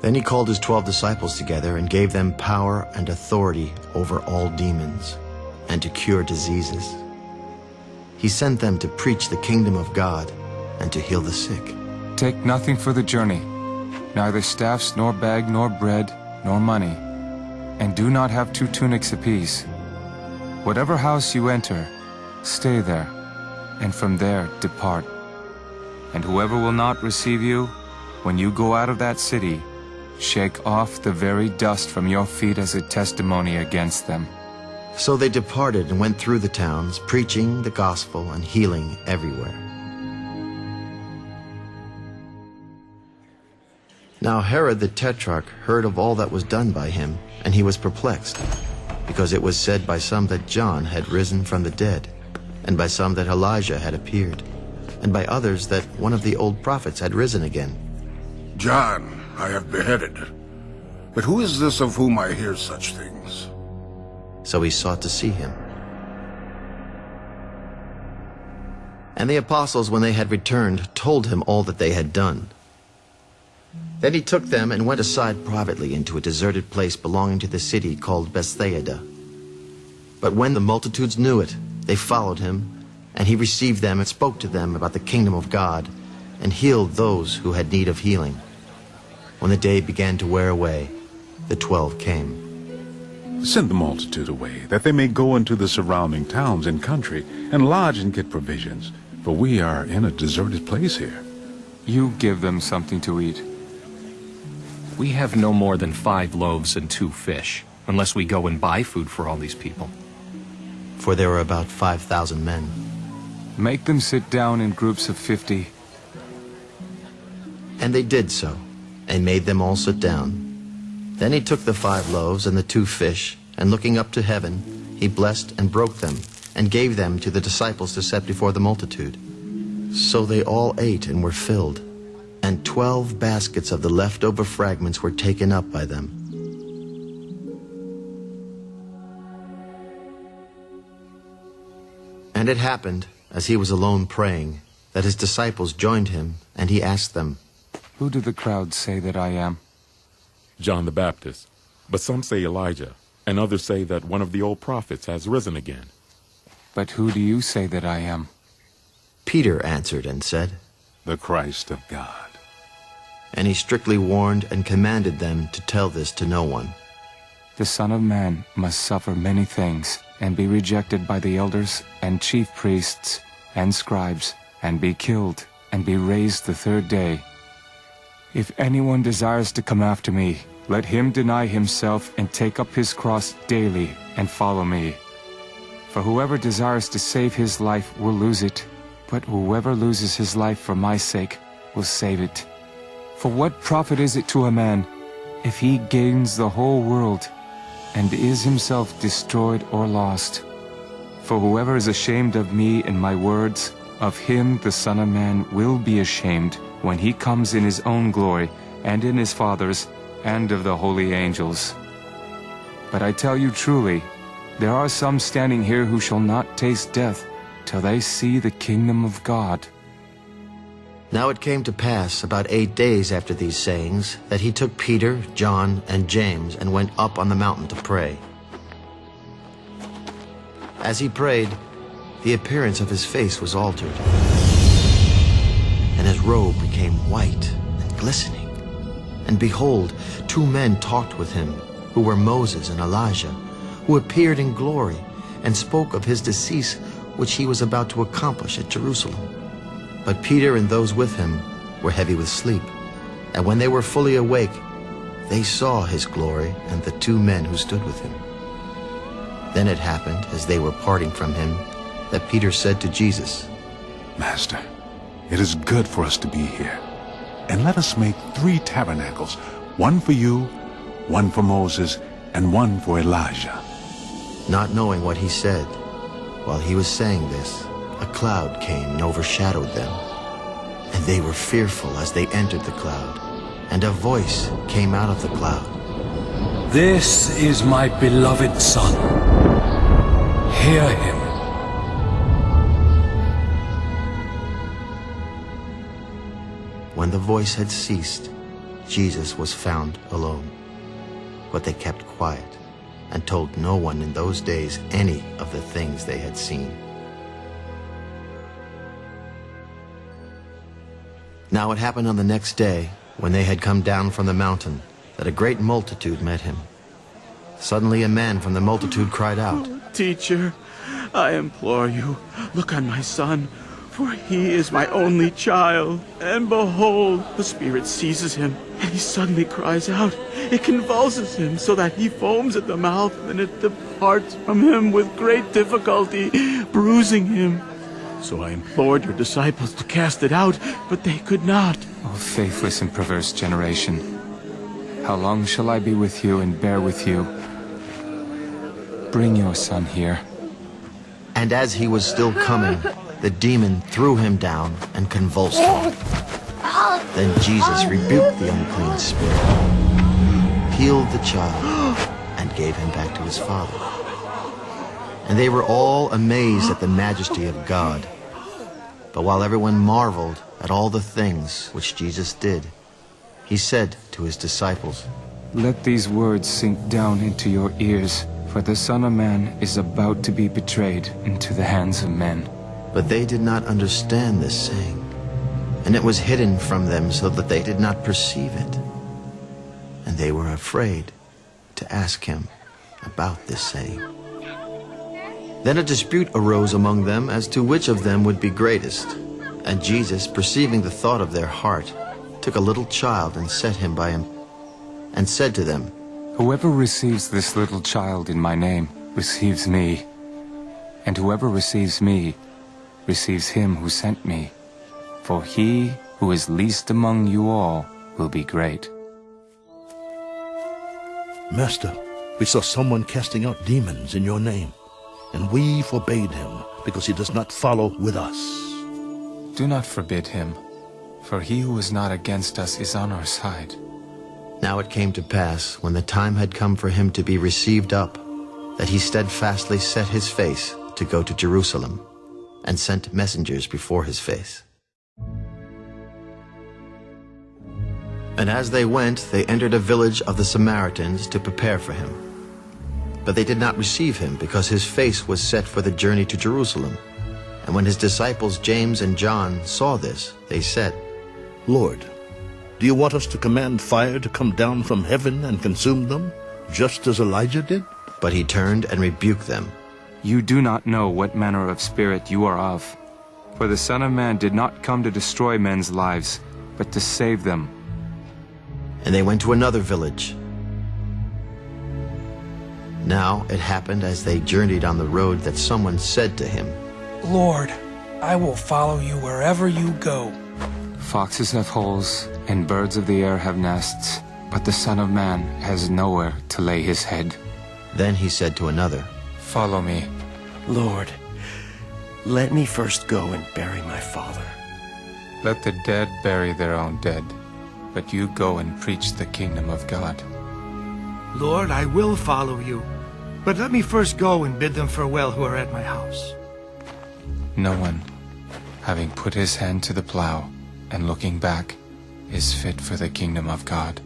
Then he called his twelve disciples together and gave them power and authority over all demons and to cure diseases. He sent them to preach the kingdom of God and to heal the sick. Take nothing for the journey, neither staffs, nor bag, nor bread, nor money, and do not have two tunics apiece. Whatever house you enter, stay there, and from there depart. And whoever will not receive you, when you go out of that city, shake off the very dust from your feet as a testimony against them. So they departed and went through the towns, preaching the gospel and healing everywhere. Now Herod the Tetrarch heard of all that was done by him, and he was perplexed, because it was said by some that John had risen from the dead, and by some that Elijah had appeared, and by others that one of the old prophets had risen again. John I have beheaded. But who is this of whom I hear such things? So he sought to see him. And the apostles, when they had returned, told him all that they had done. Then he took them and went aside privately into a deserted place belonging to the city called Bethsaida. But when the multitudes knew it, they followed him, and he received them and spoke to them about the kingdom of God, and healed those who had need of healing. When the day began to wear away, the twelve came. Send the multitude away, that they may go into the surrounding towns and country, and lodge and get provisions, for we are in a deserted place here. You give them something to eat. We have no more than five loaves and two fish, unless we go and buy food for all these people. For there were about 5,000 men. Make them sit down in groups of fifty. And they did so, and made them all sit down. Then he took the five loaves and the two fish, and looking up to heaven, he blessed and broke them, and gave them to the disciples to set before the multitude. So they all ate and were filled and twelve baskets of the leftover fragments were taken up by them. And it happened, as he was alone praying, that his disciples joined him, and he asked them, Who do the crowd say that I am? John the Baptist. But some say Elijah, and others say that one of the old prophets has risen again. But who do you say that I am? Peter answered and said, The Christ of God. And he strictly warned and commanded them to tell this to no one. The Son of Man must suffer many things, and be rejected by the elders and chief priests and scribes, and be killed, and be raised the third day. If anyone desires to come after me, let him deny himself and take up his cross daily and follow me. For whoever desires to save his life will lose it, but whoever loses his life for my sake will save it. For what profit is it to a man if he gains the whole world and is himself destroyed or lost? For whoever is ashamed of me and my words, of him the Son of Man will be ashamed when he comes in his own glory and in his Father's and of the holy angels. But I tell you truly, there are some standing here who shall not taste death till they see the kingdom of God. Now it came to pass about eight days after these sayings that he took Peter, John, and James and went up on the mountain to pray. As he prayed, the appearance of his face was altered, and his robe became white and glistening. And behold, two men talked with him, who were Moses and Elijah, who appeared in glory and spoke of his decease which he was about to accomplish at Jerusalem. But Peter and those with him were heavy with sleep. And when they were fully awake, they saw his glory and the two men who stood with him. Then it happened, as they were parting from him, that Peter said to Jesus, Master, it is good for us to be here. And let us make three tabernacles, one for you, one for Moses, and one for Elijah. Not knowing what he said, while he was saying this, a cloud came and overshadowed them. And they were fearful as they entered the cloud. And a voice came out of the cloud. This is my beloved Son. Hear him. When the voice had ceased, Jesus was found alone. But they kept quiet and told no one in those days any of the things they had seen. Now it happened on the next day, when they had come down from the mountain, that a great multitude met him. Suddenly a man from the multitude cried out, Teacher, I implore you, look on my son, for he is my only child. And behold, the spirit seizes him, and he suddenly cries out. It convulses him so that he foams at the mouth, and it departs from him with great difficulty, bruising him. So I implored your disciples to cast it out, but they could not. O faithless and perverse generation, how long shall I be with you and bear with you? Bring your son here. And as he was still coming, the demon threw him down and convulsed him. Then Jesus rebuked the unclean spirit, healed the child, and gave him back to his father. And they were all amazed at the majesty of God. But while everyone marveled at all the things which Jesus did, he said to his disciples, Let these words sink down into your ears, for the Son of Man is about to be betrayed into the hands of men. But they did not understand this saying, and it was hidden from them so that they did not perceive it. And they were afraid to ask him about this saying. Then a dispute arose among them as to which of them would be greatest. And Jesus, perceiving the thought of their heart, took a little child and set him by him, and said to them, Whoever receives this little child in my name receives me, and whoever receives me receives him who sent me. For he who is least among you all will be great. Master, we saw someone casting out demons in your name, and we forbade him because he does not follow with us. Do not forbid him, for he who is not against us is on our side. Now it came to pass, when the time had come for him to be received up, that he steadfastly set his face to go to Jerusalem, and sent messengers before his face. And as they went, they entered a village of the Samaritans to prepare for him. But they did not receive him, because his face was set for the journey to Jerusalem. And when his disciples James and John saw this, they said, Lord, do you want us to command fire to come down from heaven and consume them, just as Elijah did? But he turned and rebuked them. You do not know what manner of spirit you are of. For the Son of Man did not come to destroy men's lives, but to save them. And they went to another village. Now it happened as they journeyed on the road that someone said to him, Lord, I will follow you wherever you go. Foxes have holes, and birds of the air have nests, but the Son of Man has nowhere to lay his head. Then he said to another, Follow me. Lord, let me first go and bury my father. Let the dead bury their own dead, but you go and preach the kingdom of God. Lord, I will follow you, but let me first go and bid them farewell who are at my house. No one, having put his hand to the plow and looking back, is fit for the kingdom of God.